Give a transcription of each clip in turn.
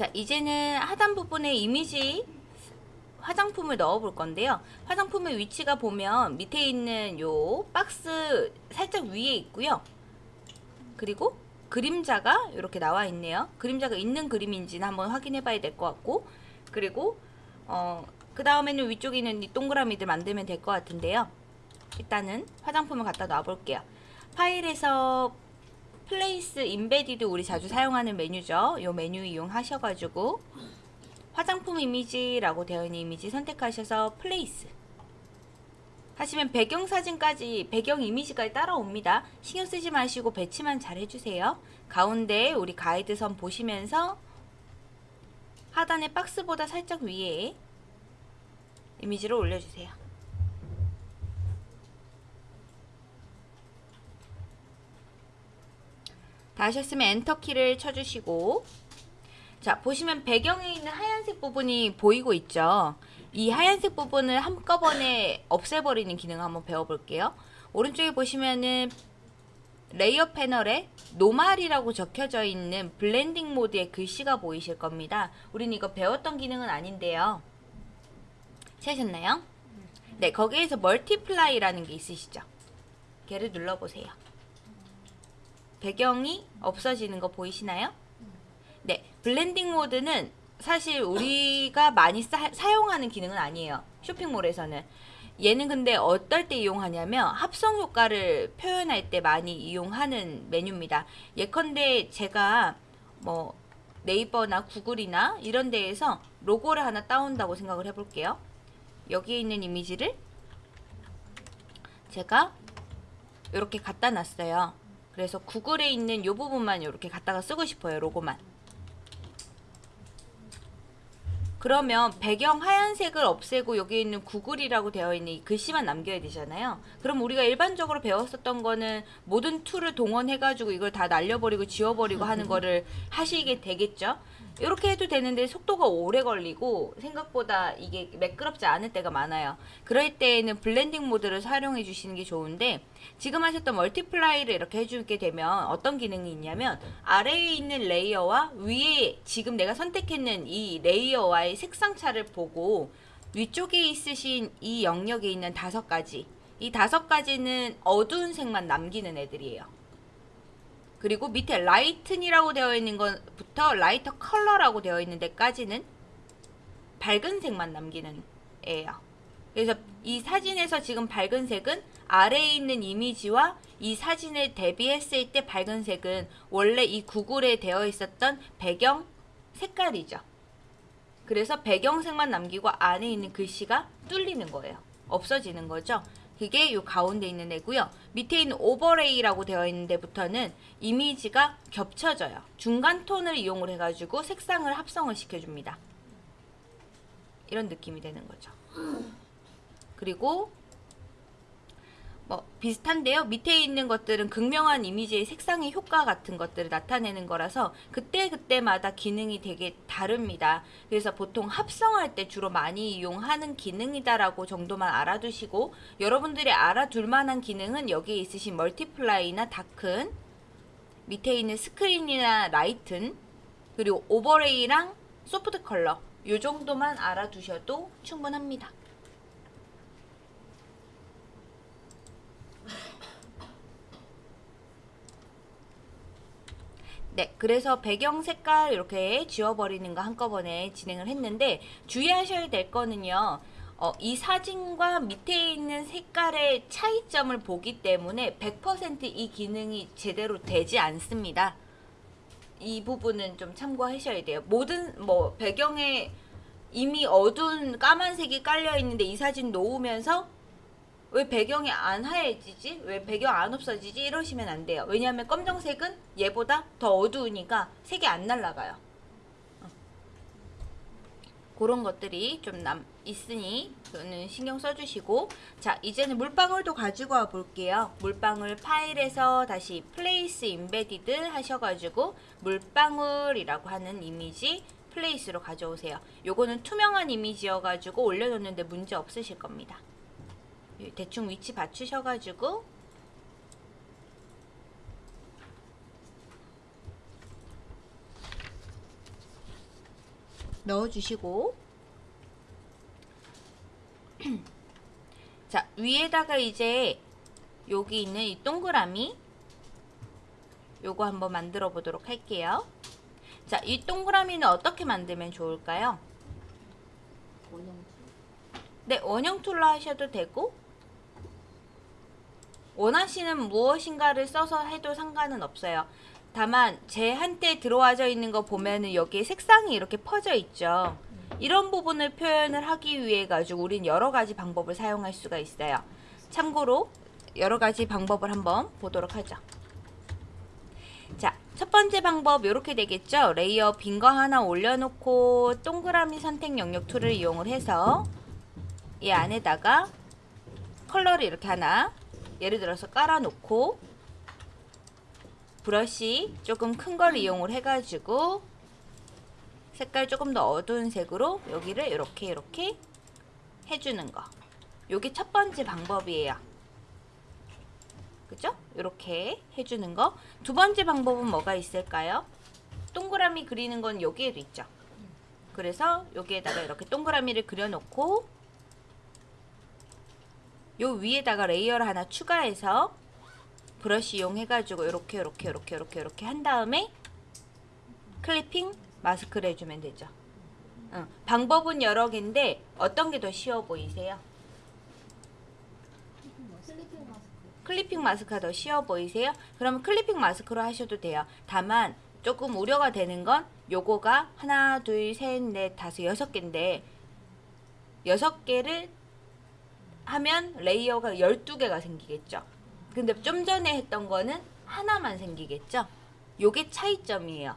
자 이제는 하단 부분에 이미지 화장품을 넣어 볼 건데요. 화장품의 위치가 보면 밑에 있는 요 박스 살짝 위에 있고요. 그리고 그림자가 이렇게 나와 있네요. 그림자가 있는 그림인지는 한번 확인해 봐야 될 것 같고 그리고 어, 그 다음에는 위쪽에 있는 이 동그라미들 만들면 될 것 같은데요. 일단은 화장품을 갖다 놔 볼게요. 파일에서 Place Embedded 우리 자주 사용하는 메뉴죠 요 메뉴 이용하셔가지고 화장품 이미지라고 되어 있는 이미지 선택하셔서 place 하시면 배경사진까지 배경 이미지까지 따라옵니다. 신경 쓰지 마시고 배치만 잘 해주세요. 가운데 우리 가이드선 보시면서 하단의 박스보다 살짝 위에 이미지를 올려주세요. 다 하셨으면 엔터키를 쳐주시고 자 보시면 배경에 있는 하얀색 부분이 보이고 있죠. 이 하얀색 부분을 한꺼번에 없애버리는 기능을 한번 배워볼게요. 오른쪽에 보시면은 layer 패널에 normal이라고 적혀져 있는 blending 모드의 글씨가 보이실 겁니다. 우린 이거 배웠던 기능은 아닌데요. 찾으셨나요? 네, 거기에서 multiply라는 게 있으시죠? 걔를 눌러보세요. 배경이 없어지는 거 보이시나요? 네, blending 모드는 사실 우리가 많이 사, 사용하는 기능은 아니에요. 쇼핑몰에서는. 얘는 근데 어떨 때 이용하냐면 합성 효과를 표현할 때 많이 이용하는 메뉴입니다. 예컨대 제가 뭐 네이버나 구글이나 이런 데에서 로고를 하나 따온다고 생각을 해볼게요. 여기에 있는 이미지를 제가 이렇게 갖다 놨어요. 그래서 구글에 있는 이 부분만 이렇게 갖다가 쓰고 싶어요. 로고만. 그러면 배경 하얀색을 없애고 여기 있는 구글이라고 되어 있는 이 글씨만 남겨야 되잖아요. 그럼 우리가 일반적으로 배웠었던 거는 모든 tool을 동원해가지고 이걸 다 날려버리고 지워버리고 하는 거를 하시게 되겠죠. 이렇게 해도 되는데 속도가 오래 걸리고 생각보다 이게 매끄럽지 않을 때가 많아요. 그럴 때에는 blending mode를 활용해 주시는 게 좋은데 지금 하셨던 multiply를 이렇게 해주게 되면 어떤 기능이 있냐면 아래에 있는 layer와 위에 지금 내가 선택했는 이 layer와의 색상 차를 보고 위쪽에 있으신 이 영역에 있는 다섯 가지 이 다섯 가지는 어두운 색만 남기는 애들이에요. 그리고 밑에 lighten이라고 되어 있는 것부터 lighter color라고 되어 있는 데까지는 밝은 색만 남기는 애예요. 그래서 이 사진에서 지금 밝은 색은 아래에 있는 이미지와 이 사진에 대비했을 때 밝은 색은 원래 이 구글에 되어 있었던 배경 색깔이죠. 그래서 배경색만 남기고 안에 있는 글씨가 뚫리는 거예요. 없어지는 거죠. 그게 이 가운데 있는 애고요. 밑에 있는 overlay라고 되어 있는 데부터는 이미지가 겹쳐져요. 중간 톤을 이용을 해가지고 색상을 합성을 시켜줍니다. 이런 느낌이 되는 거죠. 그리고 뭐 비슷한데요. 밑에 있는 것들은 극명한 이미지의 색상의 효과 같은 것들을 나타내는 거라서 그때그때마다 기능이 되게 다릅니다. 그래서 보통 합성할 때 주로 많이 이용하는 기능이다라고 정도만 알아두시고 여러분들이 알아둘 만한 기능은 여기에 있으신 multiply나 darken 밑에 있는 screen이나 lighten 그리고 overlay랑 soft color 요 정도만 알아두셔도 충분합니다. 네, 그래서 배경 색깔 이렇게 지워버리는 거 한꺼번에 진행을 했는데 주의하셔야 될 거는요. 어, 이 사진과 밑에 있는 색깔의 차이점을 보기 때문에 100%이 기능이 제대로 되지 않습니다. 이 부분은 좀 참고하셔야 돼요. 모든 뭐 배경에 이미 어두운 까만색이 깔려 있는데 이 사진 놓으면서 왜 배경이 안 하얘지지? 왜 배경 안 없어지지? 이러시면 안 돼요. 왜냐하면 검정색은 얘보다 더 어두우니까 색이 안 날라가요. 어. 그런 것들이 좀 남, 있으니 그는 신경 써주시고 자 이제는 물방울도 가지고 와 볼게요. 물방울 파일에서 다시 place embedded 하셔가지고 물방울이라고 하는 이미지 플레이스로 가져오세요. 요거는 투명한 이미지여가지고 올려놓는데 문제 없으실 겁니다. 대충 위치 맞추셔가지고 넣어주시고 자 위에다가 이제 여기 있는 이 동그라미 요거 한번 만들어 보도록 할게요. 자, 이 동그라미는 어떻게 만들면 좋을까요? 네, 원형 tool로 하셔도 되고 원하시는 무엇인가를 써서 해도 상관은 없어요. 다만 제 한때 들어와져 있는 거 보면은 여기에 색상이 이렇게 퍼져 있죠. 이런 부분을 표현을 하기 위해 가지고 우린 여러 가지 방법을 사용할 수가 있어요. 참고로 여러 가지 방법을 한번 보도록 하죠. 자, 첫 번째 방법 이렇게 되겠죠. layer 빈 거 하나 올려놓고 동그라미 선택 영역 tool을 이용을 해서 이 안에다가 컬러를 이렇게 하나 예를 들어서 깔아놓고 브러쉬 조금 큰 걸 이용을 해가지고 색깔 조금 더 어두운 색으로 여기를 이렇게 이렇게 해주는 거. 요게 첫 번째 방법이에요. 그죠? 이렇게 해주는 거. 두 번째 방법은 뭐가 있을까요? 동그라미 그리는 건 여기에도 있죠. 그래서 여기에다가 이렇게 동그라미를 그려놓고 요 위에다가 layer를 하나 추가해서 브러쉬 이용해가지고 이렇게 이렇게 이렇게 이렇게 이렇게 한 다음에 clipping mask를 해주면 되죠. 응. 방법은 여러 개인데 어떤 게 더 쉬워 보이세요? clipping mask가 더 쉬워 보이세요? 그러면 clipping mask로 하셔도 돼요. 다만 조금 우려가 되는 건 요거가 하나, 둘, 셋, 넷, 다섯, 여섯 개인데 여섯 개를 하면 layer가 12개가 생기겠죠. 근데 좀 전에 했던 거는 하나만 생기겠죠. 요게 차이점이에요.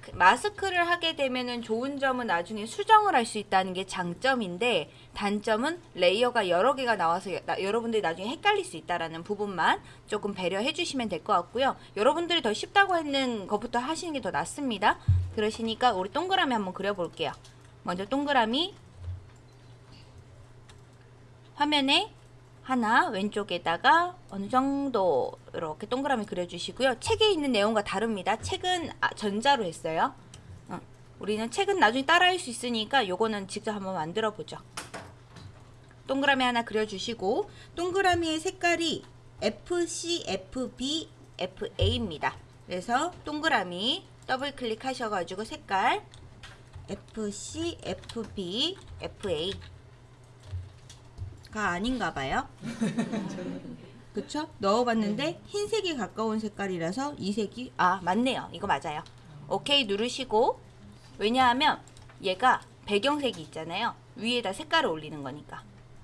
그 마스크를 하게 되면은 좋은 점은 나중에 수정을 할 수 있다는 게 장점인데 단점은 레이어가 여러 개가 나와서 여, 나, 여러분들이 나중에 헷갈릴 수 있다라는 부분만 조금 배려해 주시면 될 것 같고요. 여러분들이 더 쉽다고 했는 것부터 하시는 게 더 낫습니다. 그러시니까 우리 동그라미 한번 그려볼게요. 먼저 동그라미 화면에 하나 왼쪽에다가 어느 정도 이렇게 동그라미 그려주시고요. 책에 있는 내용과 다릅니다. 책은 아, 전자로 했어요. 어, 우리는 책은 나중에 따라할 수 있으니까 요거는 직접 한번 만들어 보죠. 동그라미 하나 그려주시고 동그라미의 색깔이 FC, FB, FA입니다. 그래서 동그라미 더블 클릭하셔가지고 색깔 FC, FB, FA 가 아닌가 봐요. 그쵸? 넣어봤는데 흰색이 가까운 색깔이라서 이 색이 아 맞네요. 이거 맞아요. 오케이 누르시고 왜냐하면 얘가 배경색이 있잖아요. 위에다 색깔을 올리는 거니까.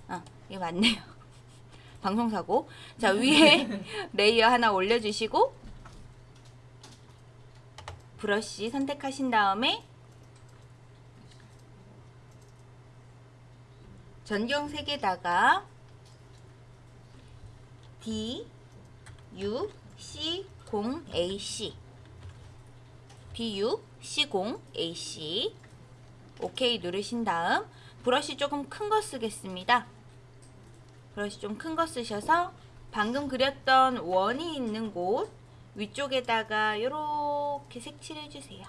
어, 이거 맞네요. 방송사고. 자 위에 layer 하나 올려주시고 브러쉬 선택하신 다음에 전경색에다가 D U C 0 A C D U C 0 A C 오케이 누르신 다음 브러쉬 조금 큰 거 쓰겠습니다. 브러쉬 좀 큰 거 쓰셔서 방금 그렸던 원이 있는 곳 위쪽에다가 이렇게 색칠해 주세요.